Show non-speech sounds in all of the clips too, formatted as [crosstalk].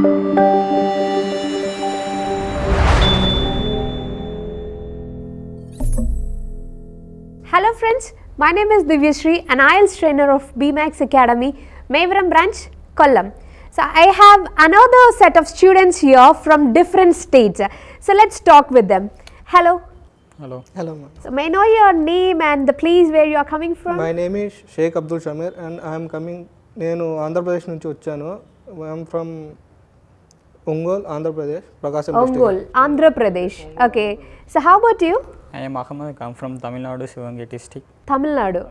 Hello friends, my name is Divyashree, an IELTS trainer of BMAX Academy, Mayvaram branch, Kollam. So I have another set of students here from different states. So let's talk with them. Hello. Hello. Hello, ma'am. So may I know your name and the place where you are coming from? My name is Sheikh Abdul Shamir and I am coming నేను ఆంధ్రప్రదేశ్ నుంచి వచ్చాను I'm from Ongole Andhra Pradesh, Prakasam district. Andhra Pradesh. Okay. So how about you? I am Ahmed. I come from Tamil Nadu, Sivangeri district. Tamil Nadu.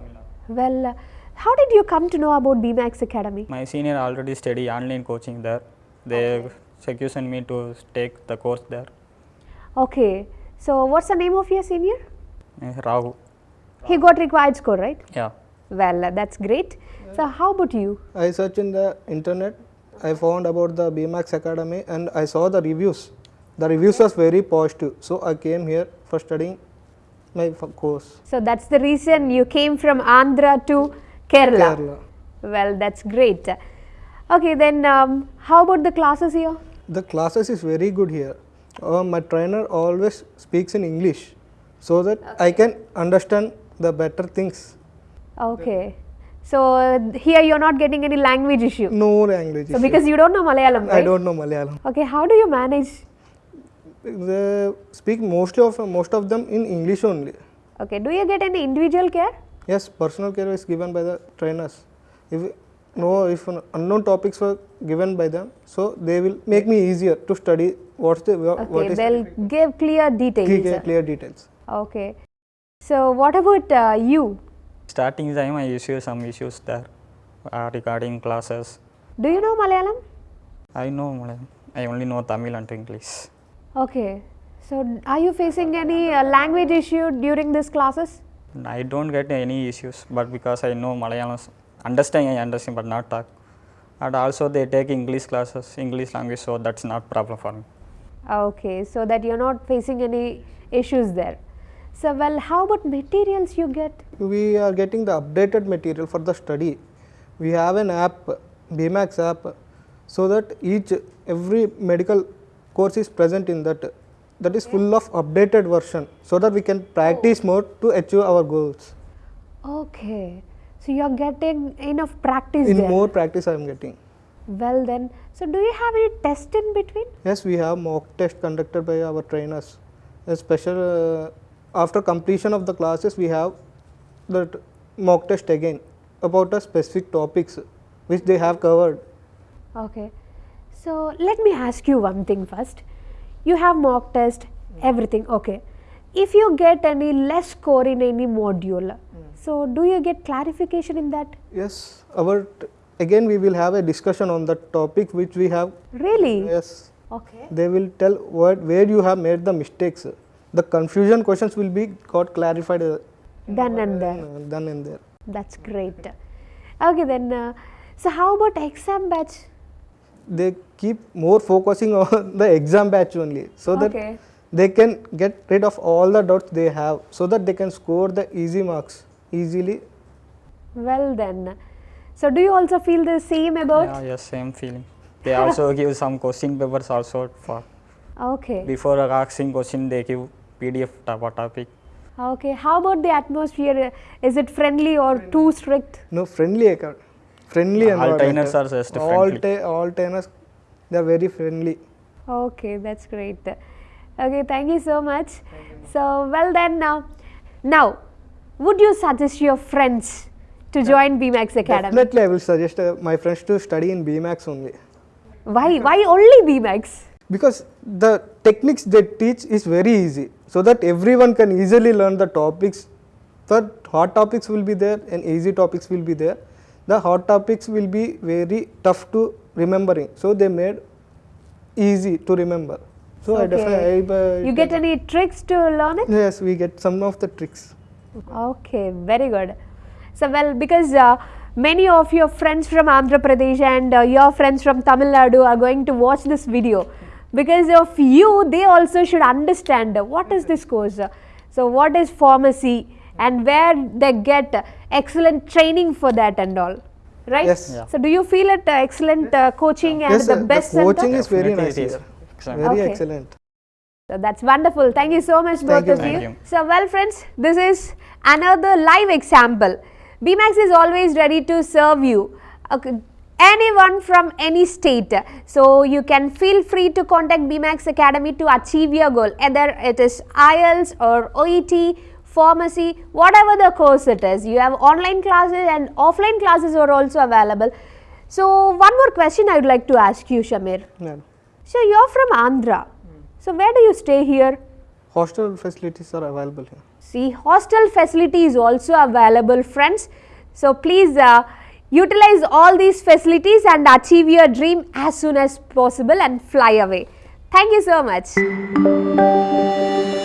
Well, uh, how did you come to know about BMAX Academy? My senior already study online coaching there. They okay. secured me to take the course there. Okay. So what's the name of your senior? Uh, He got required score, right? Yeah. Well, uh, that's great. So how about you? I search in the internet I found about the BMAX Academy and I saw the reviews. The reviews was very positive. So I came here for studying my course. So that's the reason you came from Andhra to Kerala. Kerala. Well, that's great. Okay, then um, how about the classes here? The classes is very good here. Uh, my trainer always speaks in English so that I can understand the better things. Okay. So here you're not getting any language issue. No language. So issue. because you don't know Malayalam, right? I don't know Malayalam. Okay, how do you manage? They speak mostly of most of them in English only. Okay, do you get any individual care? Yes, personal care is given by the trainers. If no, if unknown topics were given by them, so they will make me easier to study what's the wha- what Okay, is they'll give clear details. clear, clear details. Okay. So what about uh, you? Starting time, I issue some issues there uh, regarding classes. Do you know Malayalam? I know Malayalam. I only know Tamil and English. Okay. So are you facing any uh, language issue during these classes? I don't get any issues, but because I know Malayalam, understand I understand, but not talk. And also they take English classes, English language, so that's not problem for me. Okay, so that you're not facing any issues there. So well, how about materials you get? We are getting the updated material for the study. We have an app, BMAX app, so that each every medical course is present in that. That is full of updated version, so that we can practice more to achieve our goals. Okay, so you're getting enough practice In there. more practice, I am getting. Well then, so do you have any test in between? Yes, we have mock test conducted by our trainers. A special uh, after completion of the classes, we have that mock test again about the specific topics which they have covered. Okay, so let me ask you one thing first. You have mock test, everything, okay. If you get any less score in any module, so do you get clarification in that? Yes, our again we will have a discussion on the topic which we have. Really? Yes, Okay. they will tell what where you have made the mistakes. The confusion questions will be got clarified uh, Then and there. done in there. That's great. Okay, then, uh, so how about exam batch? They keep more focusing [laughs] on the exam batch only, so that Okay. they can get rid of all the doubts they have, so that they can score the easy marks easily. Well, then. So, do you also feel the same about? Yeah, yes, same feeling. They also [laughs] give some question papers also for Okay. before asking question they give PDF to- topic. Okay. How about the atmosphere? Is it friendly or too strict? No friendly account, friendly All trainers are just all friendly. ta- all trainers, they are very friendly. Okay, that's great. Okay, thank you so much. So, well then now, now, would you suggest your friends to join BMAX Academy? Definitely, I will suggest uh, my friends to study in BMAX only. Why? Why only BMAX? because the techniques they teach is very easy so that everyone can easily learn the topics the hot topics will be there and easy topics will be there the hot topics will be very tough to remembering so they made easy to remember so i Okay. definitely I, uh, You get any tricks to learn it? yes we get some of the tricks Okay, very good. So, well, because uh, many of your friends from Andhra Pradesh and uh, your friends from Tamil Nadu are going to watch this video. Because of you, they also should understand uh, what is this course. uh, So, what is pharmacy and where they get uh, excellent training for that and all. right? Yes. Yeah. So do you feel it uh, excellent uh, coaching and yes, the sir, best the coaching center? is very Definitely nice it is. here. Excellent. Very Okay. excellent. So that's wonderful. Thank you so much, Thank both you. of Thank you. you. So, well, friends, this is another live example. BMAX is always ready to serve you. Okay. Anyone from any state. So, you can feel free to contact BMAX Academy to achieve your goal, either it is IELTS or OET, pharmacy, whatever the course it is. You have online classes and offline classes are also available. So, one more question I would like to ask you, Shamir. Yeah. So, you're from Andhra. So, where do you stay here? Hostel facilities are available here. See, hostel facility is also available, friends. So, please uh, utilize all these facilities and achieve your dream as soon as possible and fly away. Thank you so much.